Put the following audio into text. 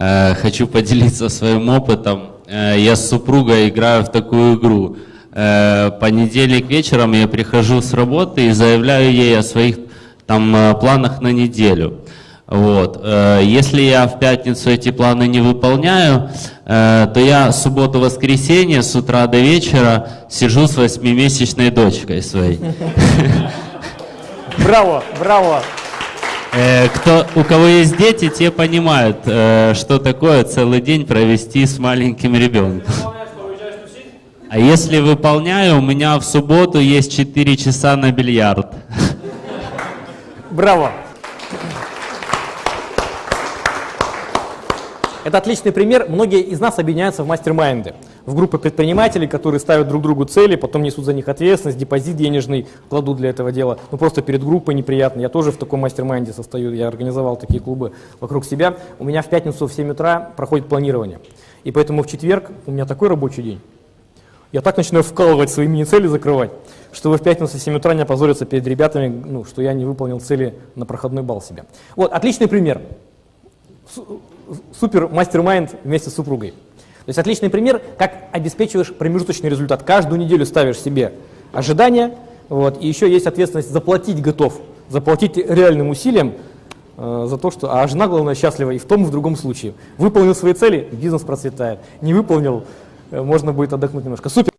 Э, хочу поделиться своим опытом. Э, я с супругой играю в такую игру. Э, понедельник вечером я прихожу с работы и заявляю ей о своих там планах на неделю. Вот. Если я в пятницу эти планы не выполняю, то я субботу-воскресенье с утра до вечера сижу с восьмимесячной дочкой своей. Браво, браво. Э, Кто, у кого есть дети, те понимают, э, что такое целый день провести с маленьким ребенком. А если выполняю, у меня в субботу есть 4 часа на бильярд. Браво. Это отличный пример. Многие из нас объединяются в mastermind ы, в группы предпринимателей, которые ставят друг другу цели, потом несут за них ответственность, депозит денежный кладут для этого дела. Ну просто перед группой неприятно. Я тоже в таком mastermind е состою, я организовал такие клубы вокруг себя. У меня в пятницу в 7 утра проходит планирование. И поэтому в четверг у меня такой рабочий день. Я так начинаю вкалывать свои мини-цели, закрывать, что в пятницу в 7 утра не опозорятся перед ребятами, ну, что я не выполнил цели на проходной балл себе. Вот, отличный пример супер мастер-майнд вместе с супругой. То есть отличный пример, как обеспечиваешь промежуточный результат. Каждую неделю ставишь себе ожидания, вот, и еще есть ответственность заплатить готов, заплатить реальным усилием э, за то, что... А жена, главное, счастлива и в том, и в другом случае. Выполнил свои цели, бизнес процветает. Не выполнил, э, можно будет отдохнуть немножко. Супер!